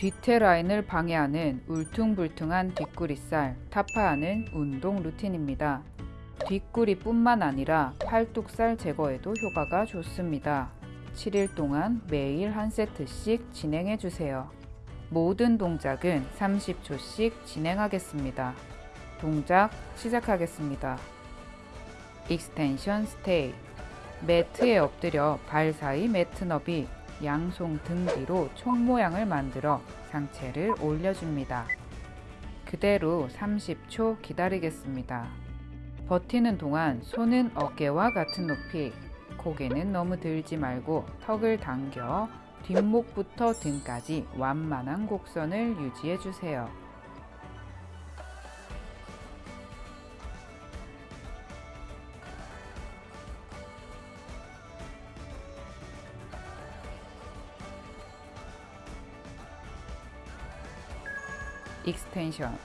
뒤태 라인을 방해하는 울퉁불퉁한 뒷구리살 타파하는 운동 루틴입니다. 뒷구리뿐만 아니라 팔뚝살 제거에도 효과가 좋습니다. 7일 동안 매일 한 세트씩 진행해 주세요. 모든 동작은 30초씩 진행하겠습니다. 동작 시작하겠습니다. extension stay 매트에 엎드려 발 사이 매트 너비 양손 등 뒤로 총 모양을 만들어 상체를 올려줍니다. 그대로 30초 기다리겠습니다. 버티는 동안 손은 어깨와 같은 높이, 고개는 너무 들지 말고 턱을 당겨 뒷목부터 등까지 완만한 곡선을 유지해 주세요. extension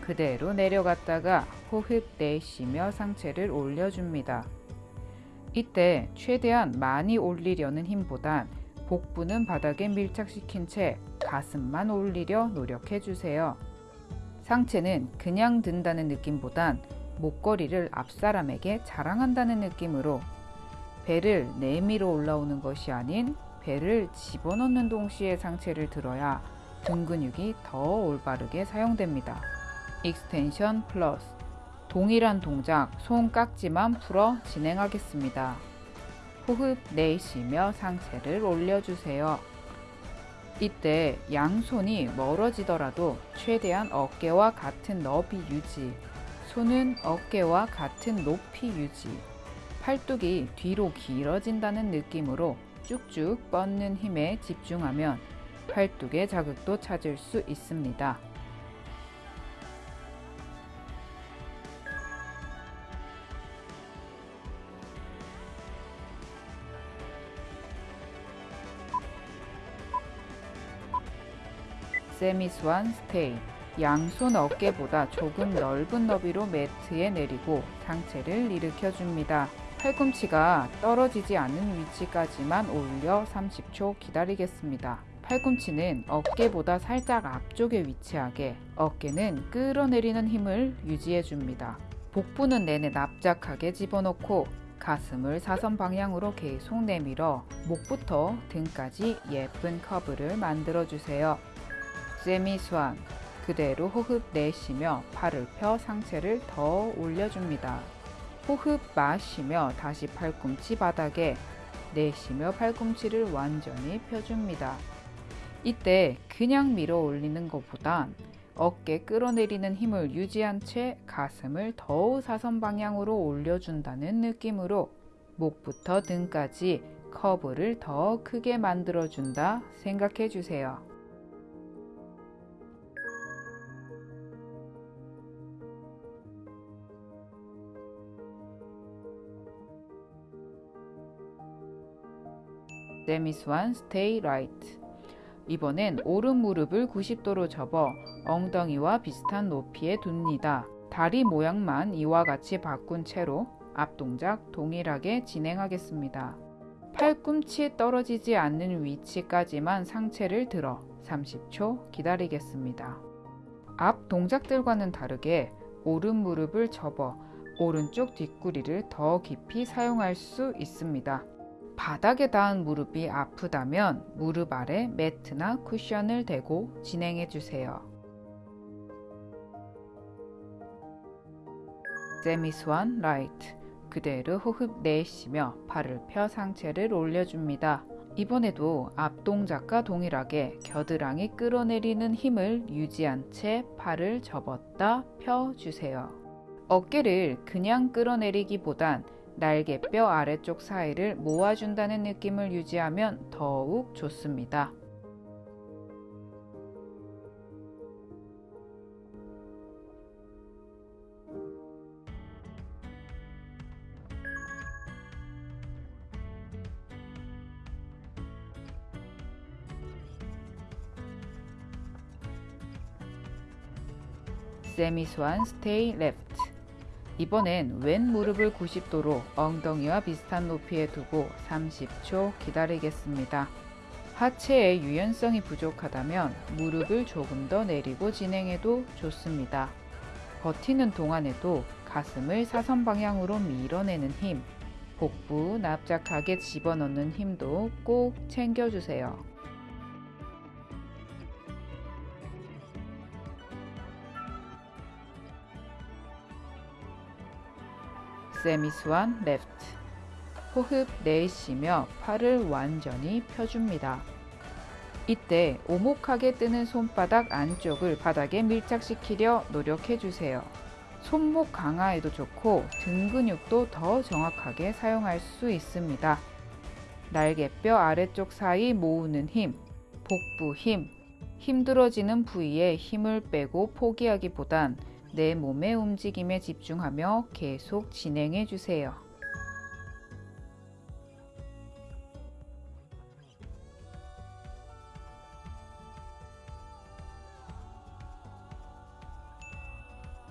그대로 내려갔다가 호흡 내쉬며 상체를 올려줍니다. 이때 최대한 많이 올리려는 힘보단 복부는 바닥에 밀착시킨 채 가슴만 올리려 노력해 주세요. 상체는 그냥 든다는 느낌보단 목걸이를 앞사람에게 자랑한다는 느낌으로 배를 내밀어 올라오는 것이 아닌 배를 집어넣는 동시에 상체를 들어야 등 근육이 더 올바르게 사용됩니다. extension plus 동일한 동작 손 깍지만 풀어 진행하겠습니다. 호흡 내쉬며 상체를 올려주세요. 이때 양손이 멀어지더라도 최대한 어깨와 같은 너비 유지, 손은 어깨와 같은 높이 유지, 팔뚝이 뒤로 길어진다는 느낌으로 쭉쭉 뻗는 힘에 집중하면 팔뚝의 자극도 찾을 수 있습니다. 세미스완 스테이 양손 어깨보다 조금 넓은 너비로 매트에 내리고 상체를 일으켜 줍니다. 팔꿈치가 떨어지지 않은 위치까지만 올려 30초 기다리겠습니다. 팔꿈치는 어깨보다 살짝 앞쪽에 위치하게 어깨는 끌어내리는 힘을 유지해 줍니다. 복부는 내내 납작하게 집어넣고 가슴을 사선 방향으로 계속 내밀어 목부터 등까지 예쁜 커브를 만들어 주세요. 세미 스완 그대로 호흡 내쉬며 팔을 펴 상체를 더 올려줍니다. 호흡 마시며 다시 팔꿈치 바닥에 내쉬며 팔꿈치를 완전히 펴줍니다. 이때 그냥 밀어 올리는 것보단 어깨 끌어내리는 힘을 유지한 채 가슴을 더 사선 방향으로 올려준다는 느낌으로 목부터 등까지 커브를 더 크게 만들어준다 생각해 주세요. semi swan stay right 이번엔 오른 무릎을 90도로 접어 엉덩이와 비슷한 높이에 둡니다. 다리 모양만 이와 같이 바꾼 채로 앞 동작 동일하게 진행하겠습니다. 팔꿈치 떨어지지 않는 위치까지만 상체를 들어 30초 기다리겠습니다. 앞 동작들과는 다르게 오른 무릎을 접어 오른쪽 뒷구리를 더 깊이 사용할 수 있습니다. 바닥에 닿은 무릎이 아프다면 무릎 아래 매트나 쿠션을 대고 진행해 주세요. semi swan right 그대로 호흡 내쉬며 팔을 펴 상체를 올려줍니다. 이번에도 앞 동작과 동일하게 겨드랑이 끌어내리는 힘을 유지한 채 팔을 접었다 펴주세요. 어깨를 그냥 끌어내리기보단 날개뼈 아래쪽 사이를 모아준다는 느낌을 유지하면 더욱 좋습니다. 세미스완 스테이 레프트 이번엔 왼 무릎을 90도로 엉덩이와 비슷한 높이에 두고 30초 기다리겠습니다. 하체의 유연성이 부족하다면 무릎을 조금 더 내리고 진행해도 좋습니다. 버티는 동안에도 가슴을 사선 방향으로 밀어내는 힘, 복부 납작하게 집어넣는 힘도 꼭 챙겨주세요. 세미스완 레프트 호흡 내쉬며 팔을 완전히 펴줍니다. 이때 오목하게 뜨는 손바닥 안쪽을 바닥에 밀착시키려 노력해주세요. 손목 강화에도 좋고 등 근육도 더 정확하게 사용할 수 있습니다. 날개뼈 아래쪽 사이 모으는 힘, 복부 힘, 힘들어지는 부위에 힘을 빼고 포기하기보단 내 몸의 움직임에 집중하며 계속 진행해 주세요.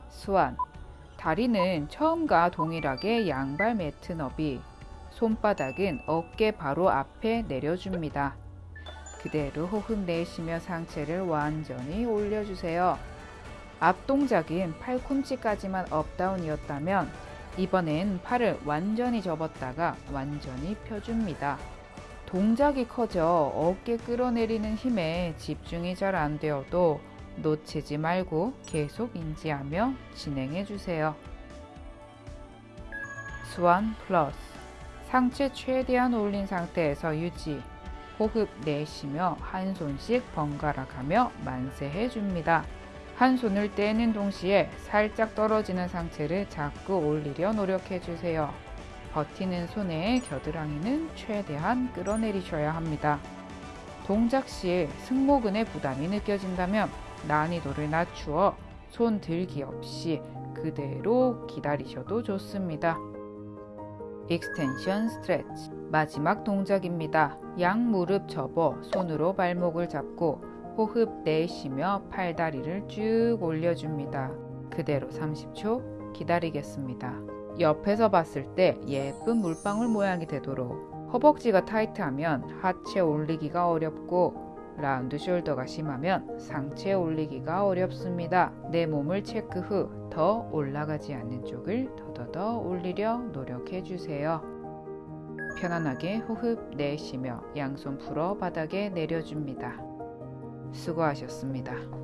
수완 다리는 처음과 동일하게 양발 매트 너비 손바닥은 어깨 바로 앞에 내려줍니다. 그대로 호흡 내쉬며 상체를 완전히 올려주세요. 앞 동작은 팔꿈치까지만 up down이었다면 이번엔 팔을 완전히 접었다가 완전히 펴줍니다. 동작이 커져 어깨 끌어내리는 힘에 집중이 잘 안 되어도 놓치지 말고 계속 인지하며 진행해 주세요. swan plus 상체 최대한 올린 상태에서 유지 호흡 내쉬며 한 손씩 번갈아 가며 만세해 줍니다. 한 손을 떼는 동시에 살짝 떨어지는 상체를 자꾸 올리려 노력해 주세요. 버티는 손의 겨드랑이는 최대한 끌어내리셔야 합니다. 동작 시 승모근의 부담이 느껴진다면 난이도를 낮추어 손 들기 없이 그대로 기다리셔도 좋습니다. extension stretch 마지막 동작입니다. 양 무릎 접어 손으로 발목을 잡고 호흡 내쉬며 팔다리를 쭉 올려줍니다. 그대로 30초 기다리겠습니다. 옆에서 봤을 때 예쁜 물방울 모양이 되도록 허벅지가 타이트하면 하체 올리기가 어렵고 라운드 숄더가 심하면 상체 올리기가 어렵습니다. 내 몸을 체크 후 더 올라가지 않는 쪽을 더더더 올리려 노력해 주세요. 편안하게 호흡 내쉬며 양손 풀어 바닥에 내려줍니다. 수고하셨습니다.